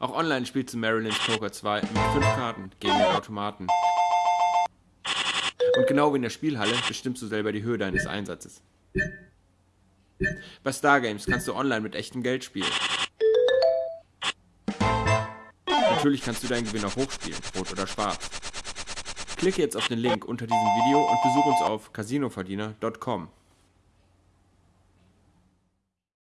Auch online spielst du Maryland's Poker 2 mit 5 Karten gegen den Automaten. Und genau wie in der Spielhalle bestimmst du selber die Höhe deines Einsatzes. Bei Stargames kannst du online mit echtem Geld spielen. Natürlich kannst du deinen Gewinn auch hochspielen, rot oder schwarz. Klicke jetzt auf den Link unter diesem Video und besuche uns auf casinoverdiener.com.